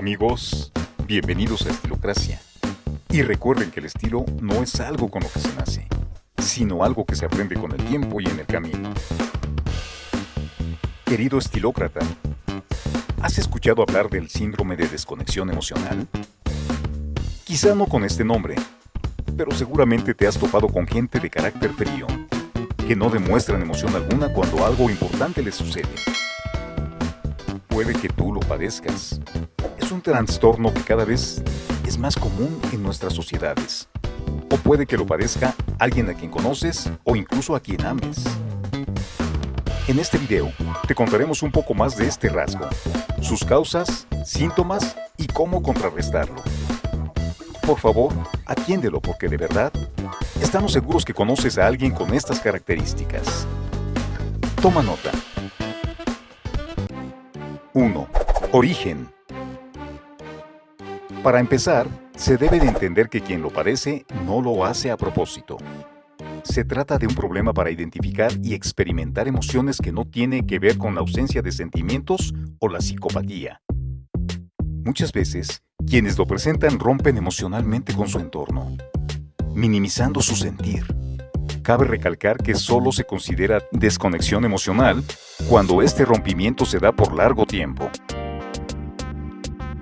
Amigos, bienvenidos a Estilocracia. Y recuerden que el estilo no es algo con lo que se nace, sino algo que se aprende con el tiempo y en el camino. Querido estilócrata, ¿has escuchado hablar del síndrome de desconexión emocional? Quizá no con este nombre, pero seguramente te has topado con gente de carácter frío, que no demuestran emoción alguna cuando algo importante les sucede. Puede que tú lo padezcas, un trastorno que cada vez es más común en nuestras sociedades. O puede que lo padezca alguien a quien conoces o incluso a quien ames. En este video te contaremos un poco más de este rasgo, sus causas, síntomas y cómo contrarrestarlo. Por favor, atiéndelo porque de verdad estamos seguros que conoces a alguien con estas características. Toma nota. 1. Origen. Para empezar, se debe de entender que quien lo padece no lo hace a propósito. Se trata de un problema para identificar y experimentar emociones que no tienen que ver con la ausencia de sentimientos o la psicopatía. Muchas veces, quienes lo presentan rompen emocionalmente con su entorno, minimizando su sentir. Cabe recalcar que solo se considera desconexión emocional cuando este rompimiento se da por largo tiempo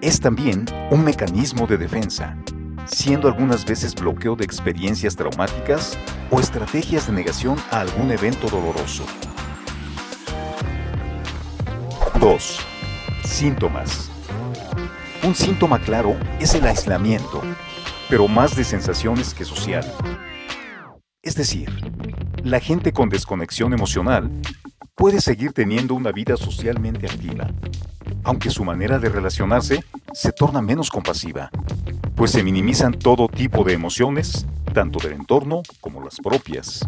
es también un mecanismo de defensa, siendo algunas veces bloqueo de experiencias traumáticas o estrategias de negación a algún evento doloroso. 2. Síntomas. Un síntoma claro es el aislamiento, pero más de sensaciones que social. Es decir, la gente con desconexión emocional puede seguir teniendo una vida socialmente activa, aunque su manera de relacionarse se torna menos compasiva, pues se minimizan todo tipo de emociones, tanto del entorno como las propias.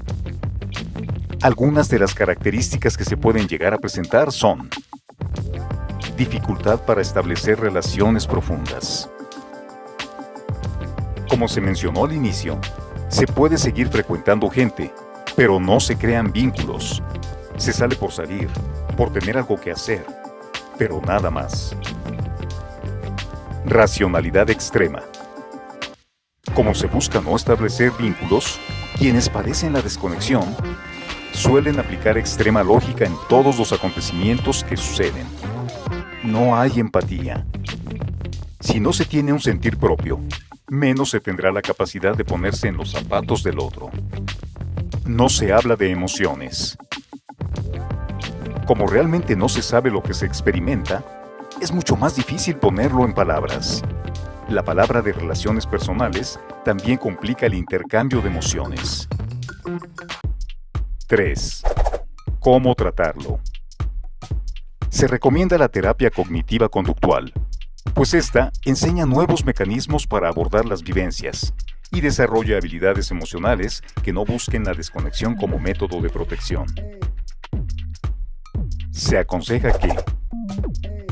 Algunas de las características que se pueden llegar a presentar son dificultad para establecer relaciones profundas. Como se mencionó al inicio, se puede seguir frecuentando gente, pero no se crean vínculos. Se sale por salir, por tener algo que hacer, pero nada más. Racionalidad extrema. Como se busca no establecer vínculos, quienes padecen la desconexión suelen aplicar extrema lógica en todos los acontecimientos que suceden. No hay empatía. Si no se tiene un sentir propio, menos se tendrá la capacidad de ponerse en los zapatos del otro. No se habla de emociones, como realmente no se sabe lo que se experimenta, es mucho más difícil ponerlo en palabras. La palabra de relaciones personales también complica el intercambio de emociones. 3. ¿Cómo tratarlo? Se recomienda la terapia cognitiva conductual, pues esta enseña nuevos mecanismos para abordar las vivencias y desarrolla habilidades emocionales que no busquen la desconexión como método de protección se aconseja que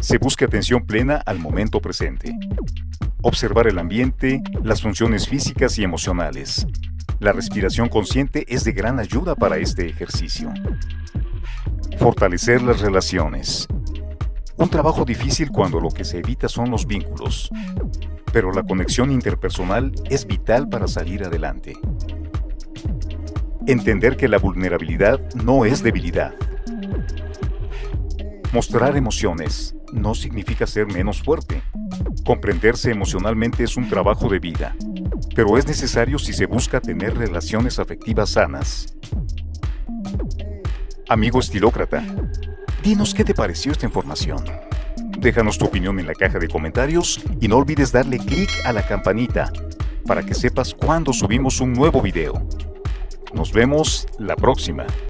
se busque atención plena al momento presente. Observar el ambiente, las funciones físicas y emocionales. La respiración consciente es de gran ayuda para este ejercicio. Fortalecer las relaciones. Un trabajo difícil cuando lo que se evita son los vínculos, pero la conexión interpersonal es vital para salir adelante. Entender que la vulnerabilidad no es debilidad, Mostrar emociones no significa ser menos fuerte. Comprenderse emocionalmente es un trabajo de vida, pero es necesario si se busca tener relaciones afectivas sanas. Amigo estilócrata, dinos qué te pareció esta información. Déjanos tu opinión en la caja de comentarios y no olvides darle clic a la campanita para que sepas cuando subimos un nuevo video. Nos vemos la próxima.